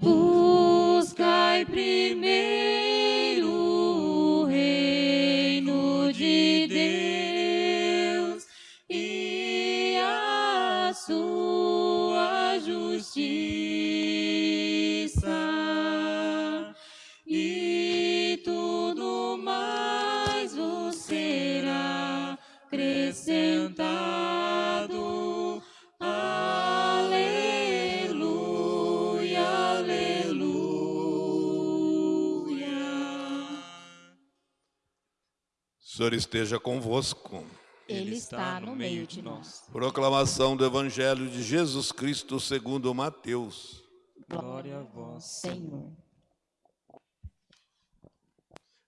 Buscai primeiro Senhor esteja convosco. Ele está no meio de nós. Proclamação do Evangelho de Jesus Cristo segundo Mateus. Glória a vós, Senhor.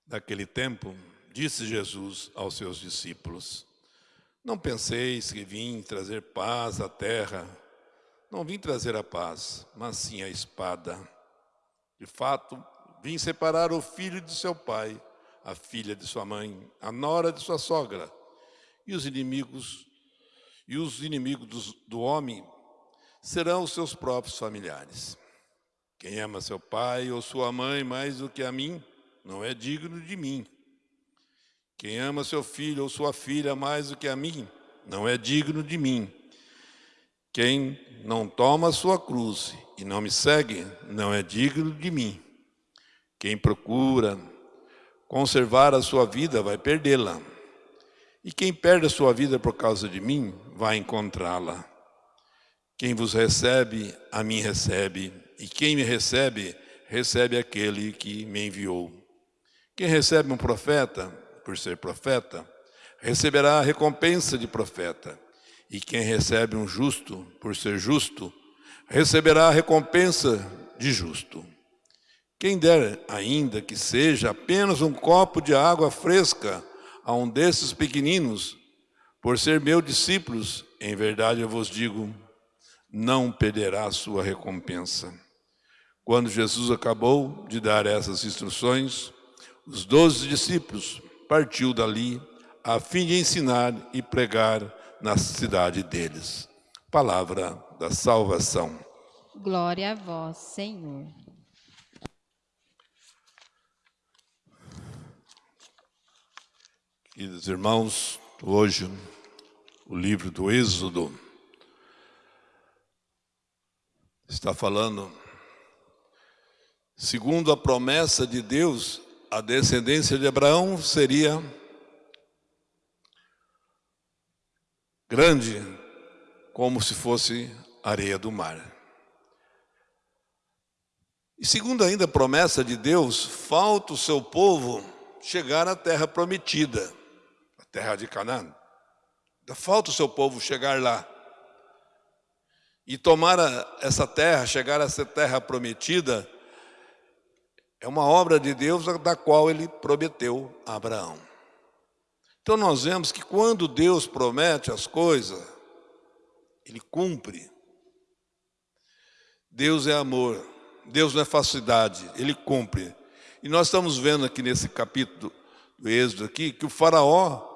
Naquele tempo, disse Jesus aos seus discípulos, Não penseis que vim trazer paz à terra. Não vim trazer a paz, mas sim a espada. De fato, vim separar o filho de seu pai, a filha de sua mãe, a nora de sua sogra, e os inimigos e os inimigos do homem serão os seus próprios familiares. Quem ama seu pai ou sua mãe mais do que a mim, não é digno de mim. Quem ama seu filho ou sua filha mais do que a mim, não é digno de mim. Quem não toma a sua cruz e não me segue, não é digno de mim. Quem procura conservar a sua vida vai perdê-la. E quem perde a sua vida por causa de mim, vai encontrá-la. Quem vos recebe, a mim recebe, e quem me recebe, recebe aquele que me enviou. Quem recebe um profeta, por ser profeta, receberá a recompensa de profeta. E quem recebe um justo, por ser justo, receberá a recompensa de justo. Quem der ainda que seja apenas um copo de água fresca a um desses pequeninos, por ser meus discípulos, em verdade eu vos digo, não perderá sua recompensa. Quando Jesus acabou de dar essas instruções, os doze discípulos partiu dali a fim de ensinar e pregar na cidade deles. Palavra da salvação. Glória a vós, Senhor. Queridos irmãos, hoje o livro do Êxodo está falando, segundo a promessa de Deus, a descendência de Abraão seria grande como se fosse areia do mar. E segundo ainda a promessa de Deus, falta o seu povo chegar à terra prometida, terra de Canaã. Ainda falta o seu povo chegar lá. E tomar essa terra, chegar a essa terra prometida, é uma obra de Deus da qual ele prometeu a Abraão. Então nós vemos que quando Deus promete as coisas, ele cumpre. Deus é amor, Deus não é facilidade, ele cumpre. E nós estamos vendo aqui nesse capítulo do Êxodo aqui que o faraó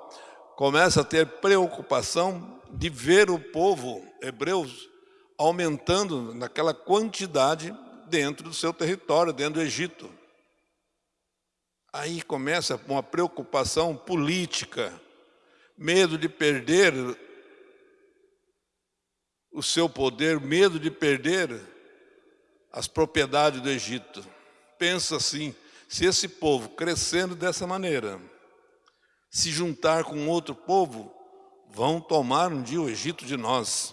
começa a ter preocupação de ver o povo hebreus aumentando naquela quantidade dentro do seu território, dentro do Egito. Aí começa uma preocupação política, medo de perder o seu poder, medo de perder as propriedades do Egito. Pensa assim, se esse povo crescendo dessa maneira, se juntar com outro povo, vão tomar um dia o Egito de nós.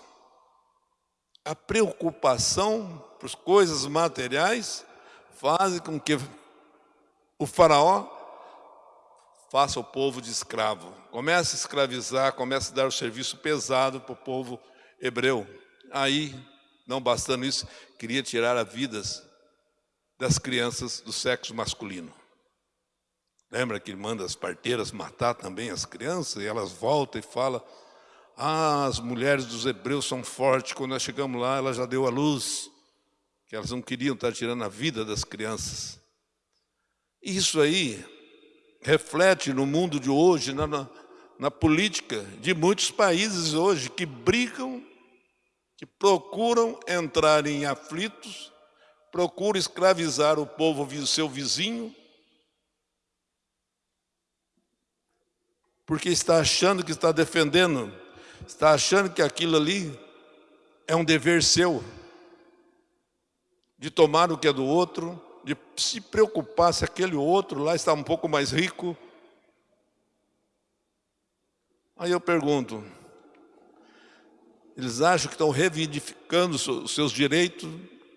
A preocupação por coisas materiais faz com que o faraó faça o povo de escravo. Começa a escravizar, começa a dar o serviço pesado para o povo hebreu. Aí, não bastando isso, queria tirar as vidas das crianças do sexo masculino. Lembra que manda as parteiras matar também as crianças? E elas voltam e falam, ah, as mulheres dos hebreus são fortes, quando nós chegamos lá, ela já deu a luz, que elas não queriam estar tirando a vida das crianças. Isso aí reflete no mundo de hoje, na, na, na política de muitos países hoje que brigam, que procuram entrar em aflitos procura escravizar o povo, seu vizinho, porque está achando que está defendendo, está achando que aquilo ali é um dever seu, de tomar o que é do outro, de se preocupar se aquele outro lá está um pouco mais rico. Aí eu pergunto, eles acham que estão reivindicando os seus direitos,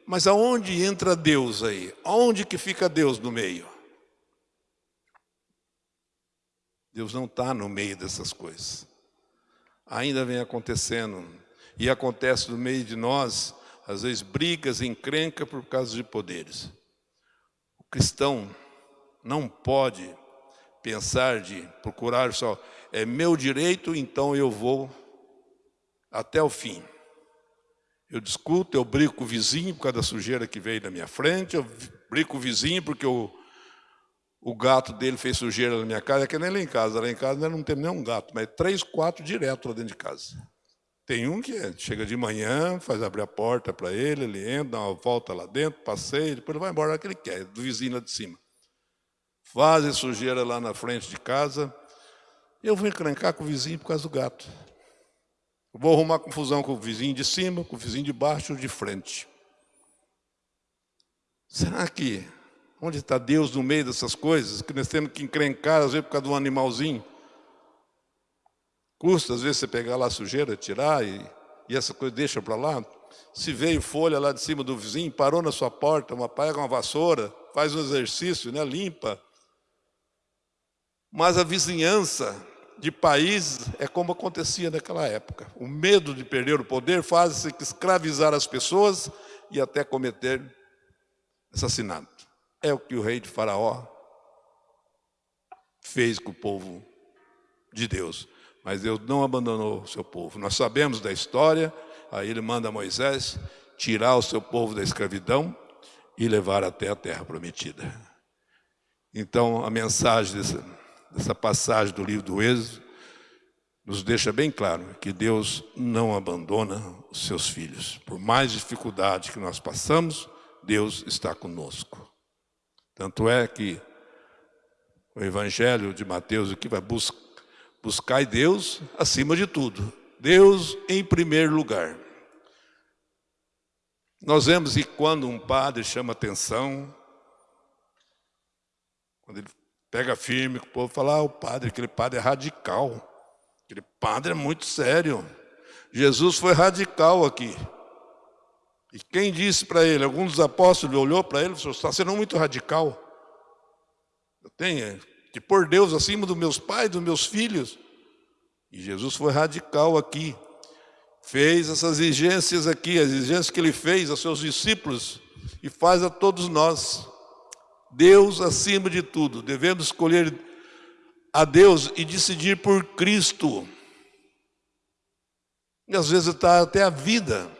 mas aonde entra Deus aí? Aonde que fica Deus no meio? Deus não está no meio dessas coisas. Ainda vem acontecendo. E acontece no meio de nós, às vezes, brigas, encrenca por causa de poderes. O cristão não pode pensar de procurar só, é meu direito, então eu vou até o fim. Eu discuto, eu brigo com o vizinho por causa da sujeira que veio na minha frente, eu brigo com o vizinho porque o, o gato dele fez sujeira na minha casa, é que nem lá em casa, lá em casa não tem nenhum gato, mas três, quatro direto lá dentro de casa. Tem um que é, chega de manhã, faz abrir a porta para ele, ele entra, dá uma volta lá dentro, passeia, depois ele vai embora que ele quer, do vizinho lá de cima. Fazem sujeira lá na frente de casa, eu vou encrencar com o vizinho por causa do gato. Vou arrumar confusão com o vizinho de cima, com o vizinho de baixo de frente. Será que, onde está Deus no meio dessas coisas, que nós temos que encrencar, às vezes por causa de um animalzinho? Custa, às vezes, você pegar lá a sujeira, tirar e, e essa coisa deixa para lá. Se veio folha lá de cima do vizinho, parou na sua porta, uma, pega uma vassoura, faz um exercício, né, limpa. Mas a vizinhança de países é como acontecia naquela época. O medo de perder o poder faz-se escravizar as pessoas e até cometer assassinato. É o que o rei de Faraó fez com o povo de Deus. Mas Deus não abandonou o seu povo. Nós sabemos da história, aí ele manda Moisés tirar o seu povo da escravidão e levar até a terra prometida. Então, a mensagem dessa, essa passagem do livro do Êxodo nos deixa bem claro que Deus não abandona os seus filhos. Por mais dificuldade que nós passamos, Deus está conosco. Tanto é que o Evangelho de Mateus aqui vai buscar buscar Deus acima de tudo. Deus em primeiro lugar. Nós vemos que quando um padre chama atenção, quando ele pega firme, o povo fala, ah, o padre, aquele padre é radical. Aquele padre é muito sério. Jesus foi radical aqui. E quem disse para ele? Alguns dos apóstolos olhou para ele e falou, está sendo muito radical. Eu tenho que pôr Deus acima dos meus pais, dos meus filhos. E Jesus foi radical aqui. Fez essas exigências aqui, as exigências que ele fez aos seus discípulos e faz a todos nós. Deus acima de tudo. Devemos escolher a Deus e decidir por Cristo. E às vezes está até a vida.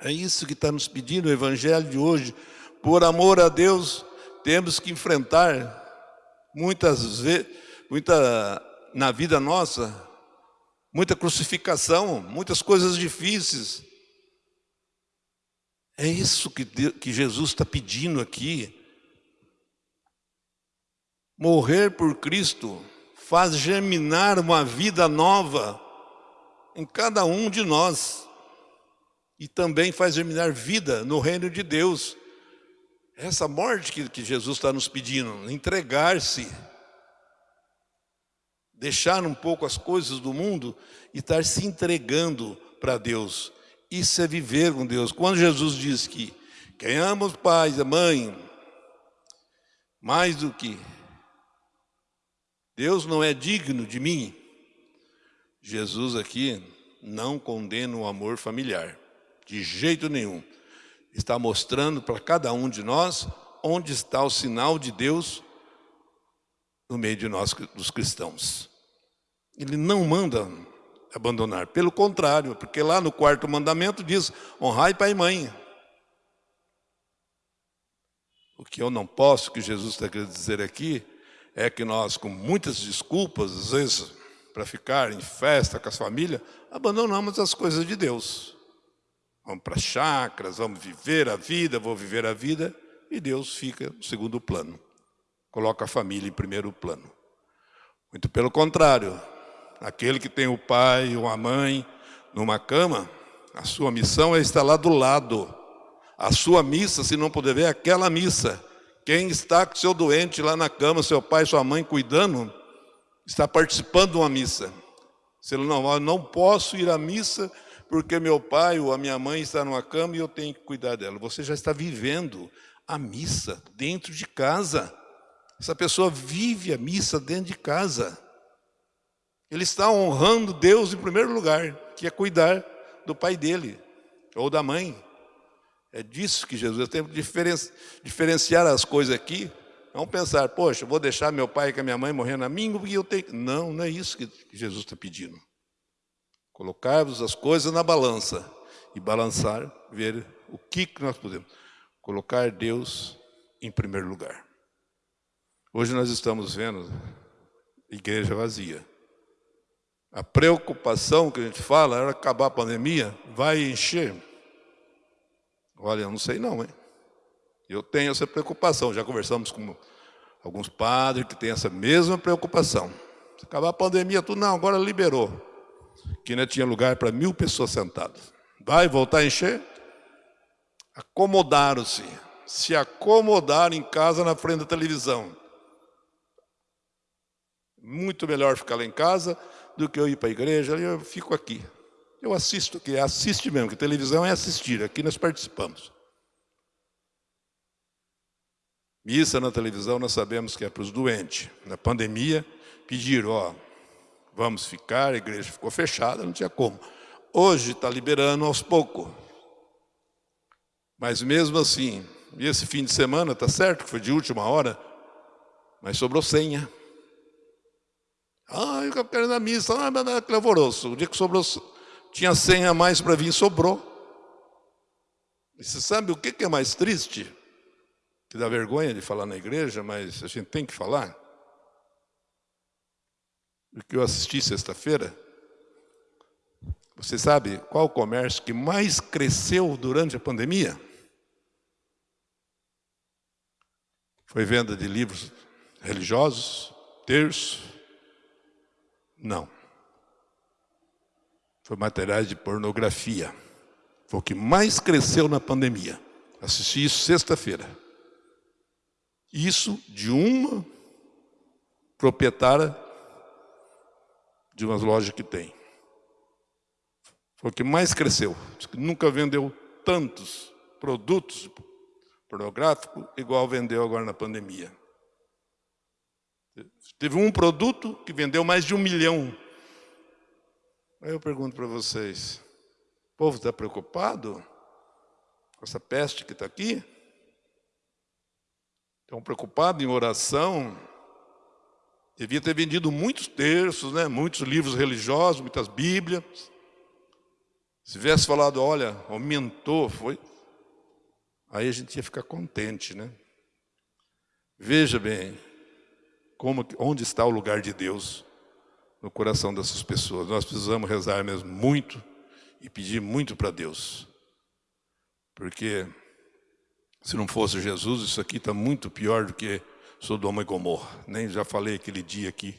É isso que está nos pedindo o Evangelho de hoje. Por amor a Deus, temos que enfrentar muitas vezes, muita, na vida nossa, muita crucificação, muitas coisas difíceis. É isso que, que Jesus está pedindo aqui. Morrer por Cristo faz germinar uma vida nova em cada um de nós. E também faz germinar vida no reino de Deus. Essa morte que, que Jesus está nos pedindo, entregar-se, deixar um pouco as coisas do mundo e estar se entregando para Deus. Isso é viver com Deus. Quando Jesus diz que quem ama os pais, a mãe, mais do que Deus não é digno de mim, Jesus aqui não condena o amor familiar, de jeito nenhum. Está mostrando para cada um de nós onde está o sinal de Deus no meio de nós, dos cristãos. Ele não manda abandonar. Pelo contrário, porque lá no quarto mandamento diz, honrai pai e mãe. O que eu não posso, que Jesus está querendo dizer aqui, é que nós, com muitas desculpas, às vezes, para ficar em festa com as famílias, abandonamos as coisas de Deus. Vamos para chácaras, vamos viver a vida, vou viver a vida, e Deus fica no segundo plano. Coloca a família em primeiro plano. Muito pelo contrário, aquele que tem o pai ou a mãe numa cama, a sua missão é estar lá do lado. A sua missa, se não puder ver, é aquela missa. Quem está com seu doente lá na cama, seu pai, sua mãe cuidando, está participando de uma missa. Se ele não, não posso ir à missa porque meu pai ou a minha mãe está numa cama e eu tenho que cuidar dela. Você já está vivendo a missa dentro de casa. Essa pessoa vive a missa dentro de casa. Ele está honrando Deus em primeiro lugar, que é cuidar do pai dele ou da mãe. É disso que Jesus tem que diferenciar as coisas aqui. Não pensar, poxa, vou deixar meu pai e minha mãe morrendo a mim, porque eu tenho. Não, não é isso que Jesus está pedindo. Colocar-vos as coisas na balança e balançar, ver o que nós podemos. Colocar Deus em primeiro lugar. Hoje nós estamos vendo igreja vazia. A preocupação que a gente fala era acabar a pandemia, vai encher. Olha, eu não sei não, hein? Eu tenho essa preocupação, já conversamos com alguns padres que têm essa mesma preocupação. Se acabar a pandemia, tudo não, agora liberou. Que ainda tinha lugar para mil pessoas sentadas. Vai voltar a encher? Acomodaram-se, se acomodaram em casa na frente da televisão. Muito melhor ficar lá em casa do que eu ir para a igreja, eu fico aqui. Eu assisto aqui, assiste mesmo, que televisão é assistir, aqui nós participamos. Missa na televisão nós sabemos que é para os doentes. Na pandemia, pediram, ó, vamos ficar, a igreja ficou fechada, não tinha como. Hoje está liberando aos poucos. Mas mesmo assim, e esse fim de semana, está certo que foi de última hora, mas sobrou senha. Ah, eu quero ir na missa, ah, mas é clavoroso. O dia que sobrou, tinha senha a mais para vir, sobrou. E você sabe o que é mais triste? Que dá vergonha de falar na igreja, mas a gente tem que falar. Que eu assisti sexta-feira, você sabe qual o comércio que mais cresceu durante a pandemia? Foi venda de livros religiosos, terço, não. Foi materiais de pornografia. Foi o que mais cresceu na pandemia. Assisti isso sexta-feira. Isso de uma proprietária de umas lojas que tem. Foi o que mais cresceu. Nunca vendeu tantos produtos pornográficos igual vendeu agora na pandemia. Teve um produto que vendeu mais de um milhão. Aí eu pergunto para vocês, o povo está preocupado com essa peste que está aqui? Estão preocupados em oração? Devia ter vendido muitos terços, né? muitos livros religiosos, muitas bíblias. Se tivesse falado, olha, aumentou, foi. Aí a gente ia ficar contente, né? Veja bem, como, onde está o lugar de Deus no coração dessas pessoas. Nós precisamos rezar mesmo muito e pedir muito para Deus. Porque se não fosse Jesus, isso aqui está muito pior do que Sodoma e Gomorra. Nem já falei aquele dia aqui,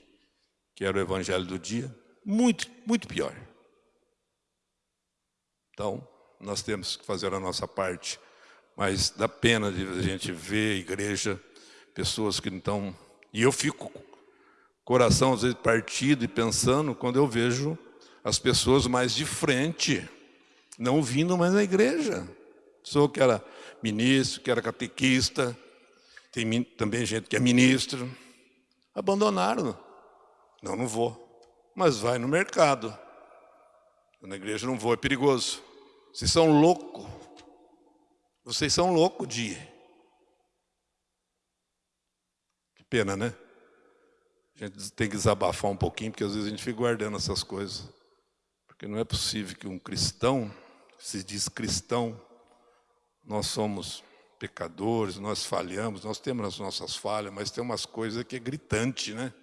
que era o evangelho do dia. Muito, muito pior. Então, nós temos que fazer a nossa parte. Mas dá pena de a gente ver a igreja, pessoas que não estão e eu fico coração às vezes partido e pensando quando eu vejo as pessoas mais de frente, não vindo mais na igreja. Sou que era ministro, que era catequista, tem também gente que é ministro, abandonaram. Não, não vou. Mas vai no mercado. Na igreja não vou, é perigoso. Vocês são loucos. Vocês são loucos de ir. Pena, né? A gente tem que desabafar um pouquinho, porque às vezes a gente fica guardando essas coisas. Porque não é possível que um cristão, se diz cristão, nós somos pecadores, nós falhamos, nós temos as nossas falhas, mas tem umas coisas que é gritante, né?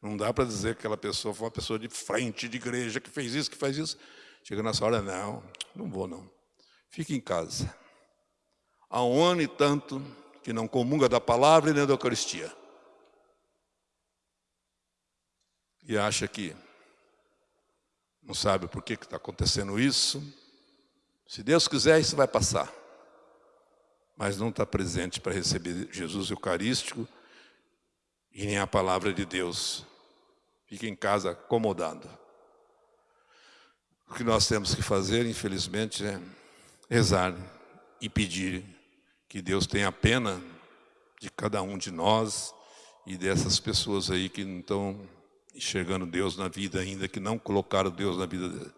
Não dá para dizer que aquela pessoa foi uma pessoa de frente de igreja, que fez isso, que faz isso. Chega nessa hora, não, não vou não. fique em casa. Há um ano e tanto que não comunga da palavra e nem da Eucaristia. E acha que não sabe por que está acontecendo isso. Se Deus quiser, isso vai passar. Mas não está presente para receber Jesus Eucarístico e nem a palavra de Deus. Fica em casa acomodado. O que nós temos que fazer, infelizmente, é rezar e pedir que Deus tenha pena de cada um de nós e dessas pessoas aí que não estão enxergando Deus na vida ainda, que não colocaram Deus na vida dele.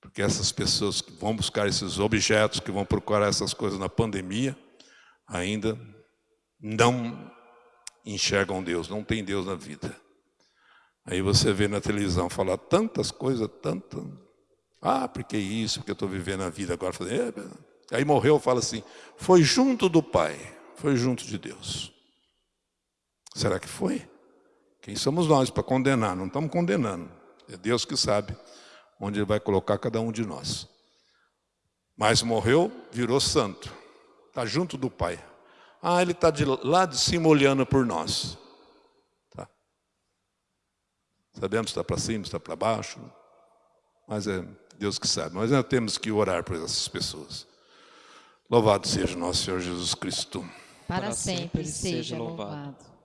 Porque essas pessoas que vão buscar esses objetos, que vão procurar essas coisas na pandemia, ainda não enxergam Deus, não tem Deus na vida. Aí você vê na televisão falar tantas coisas, tantas. Ah, porque isso, porque eu estou vivendo a vida agora. É, aí morreu, fala assim, foi junto do Pai, foi junto de Deus. Será que foi? Quem somos nós para condenar? Não estamos condenando. É Deus que sabe onde Ele vai colocar cada um de nós. Mas morreu, virou santo. Está junto do Pai. Ah, Ele está de lá de cima olhando por nós. Tá. Sabemos se está para cima, se está para baixo. Mas é Deus que sabe. Mas nós temos que orar por essas pessoas. Louvado seja nosso Senhor Jesus Cristo. Para sempre seja louvado.